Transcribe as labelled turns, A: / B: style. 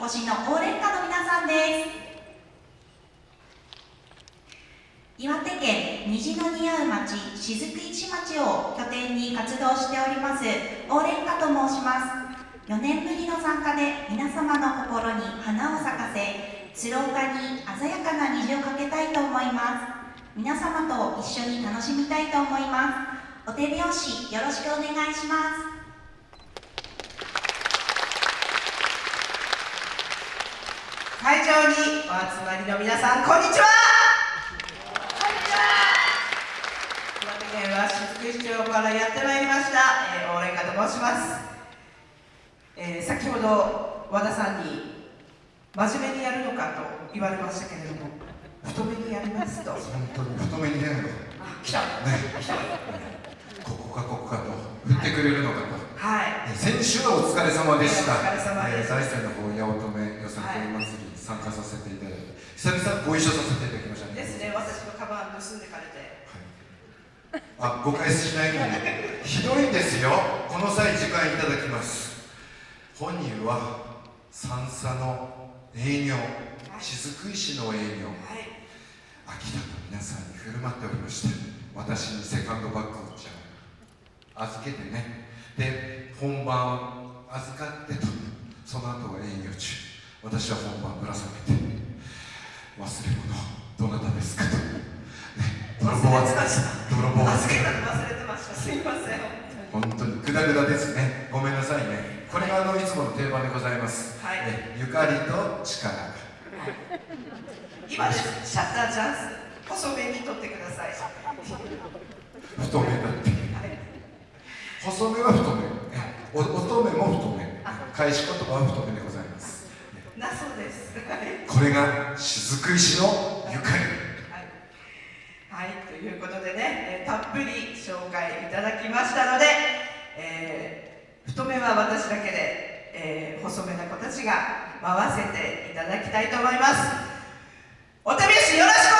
A: お越しの応援歌の皆さんです。岩手県虹の似合う町雫石町を拠点に活動しております応援歌と申します。4年ぶりの参加で皆様の心に花を咲かせ鶴岡に鮮やかな虹をかけたいと思います。皆様と一緒に楽しみたいと思います。お手拍子よろしくお願いします。
B: 会場にお集まりの皆さんこんにちは。こんにちは岩手県は雫市町からやってまいりました、えー、応援歌と申します、えー、先ほど和田さんに真面目にやるのかと言われましたけれども太めにやりますと。
C: 本当に太めにやるの
B: あ来た、
C: ね、
B: 来た
C: ここかここかと振ってくれるのかと、
B: はい、
C: 先週はお疲れ様でした、
B: お疲れ様です、
C: えー、大山の方八乙女よさこい祭りに参加させていただいて久々ご一緒させていただきましたね。
B: ですね。私のカバン盗んでかれて。
C: はい、あ誤解しないように。ひどいんですよ。この際時間いただきます。本人は三叉の営業。雫石の営業、
B: はい、
C: 秋田の皆さんに振る舞っておりまして私にセカンドバッグをじゃあ預けてね。で本番預かってとその後は営業中私は本番ぶら下げて忘れ物どなたですかと、ね、泥棒
B: 忘れてました。
C: 泥棒
B: 預けたの忘れてました。すいません。
C: 本当に。グダグダですね。ごめんなさいね。これがあのいつもの定番でございます、
B: はい。
C: ね、ゆかりと力。
B: 今です。シャッターチャンス。細めに取ってください。
C: 太めだって。細めは太め。お乙女も太め。返し言葉は太めでございます
B: なそうです。はい、
C: これが雫石のゆかり。
B: はい、ということでね、えー、たっぷり紹介いただきましたので、えー、太めは私だけで、えー、細めな子たちが回せていただきたいと思います。お手拍子よろしく